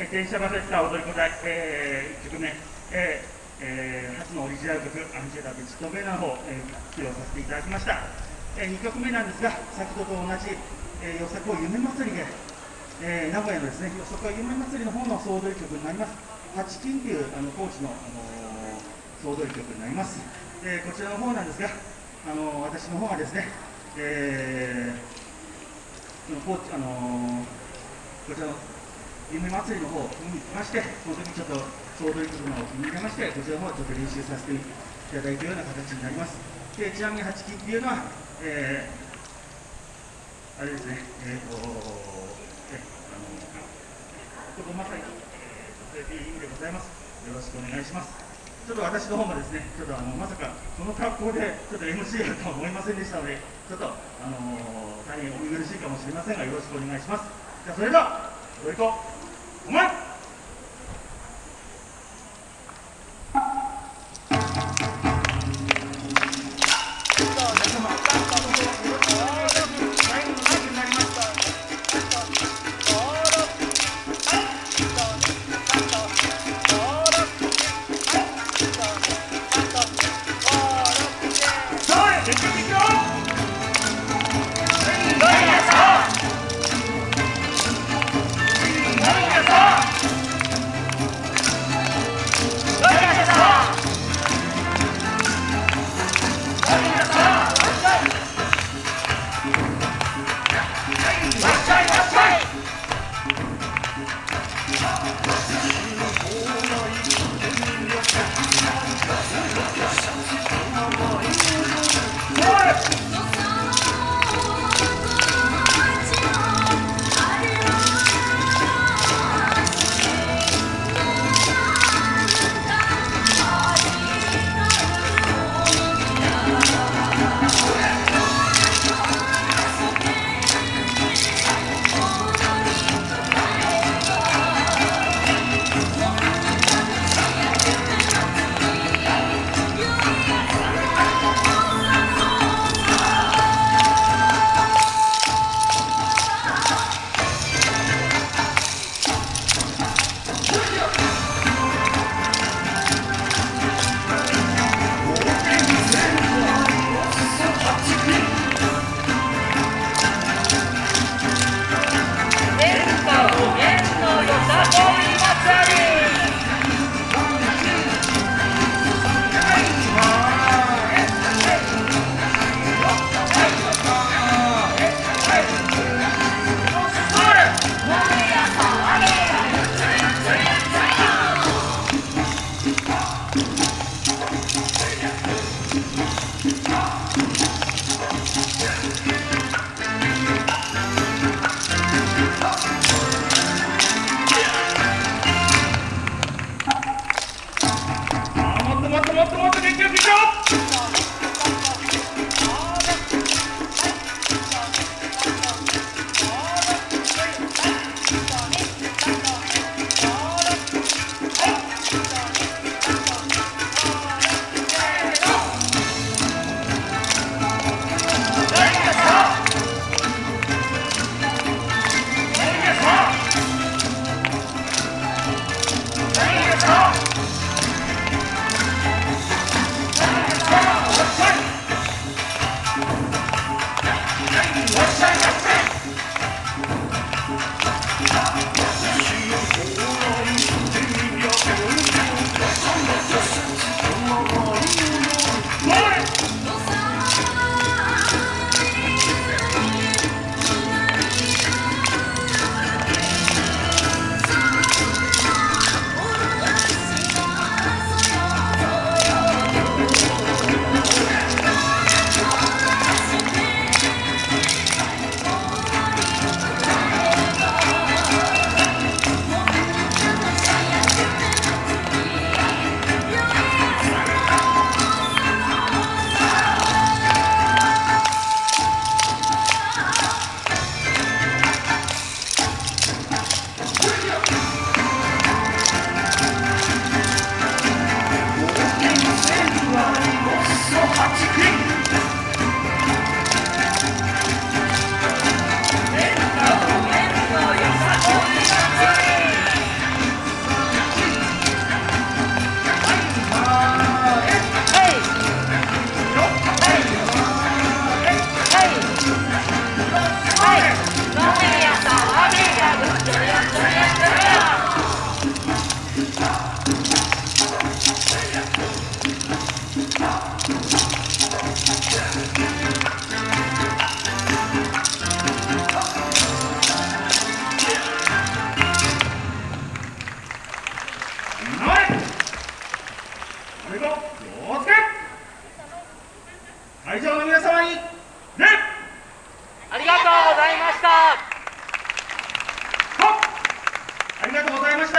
えー、電車バセッタ踊り子隊、えー、1曲目、えーえー、初のオリジナル曲、アンジェラ・ビチトベナの方、えー、披露させていただきました。えー、2曲目なんですが、先ほどと同じ、えー、よさこ夢祭りで、えー、名古屋のですね、よさこ夢祭りの方の総踊り曲になります。八金というあの高知の、あのー、総踊り曲になります。え、こちらの方なんですが、あのー、私の方がですね、えー、この高知、あのこちらの夢祭りの方見に来まして、その時ちょっと総踊り曲の方を気に入れまして、こちらの方ちょっと練習させていただいたような形になります。でちなみに八金っていうのは、えー、あれですね、えーと、えあのここまさに、えー、女性いい意味でございます。よろしくお願いします。ちょっと私の方もですね、ちょっとあのまさかこの格好でちょっと MC やとは思いませんでしたので、ちょっとあの大変お見苦しいかもしれませんが、よろしくお願いします。じゃあそれでは、よいこお 会場の皆様に礼ありがとうございました。ありがとうございました。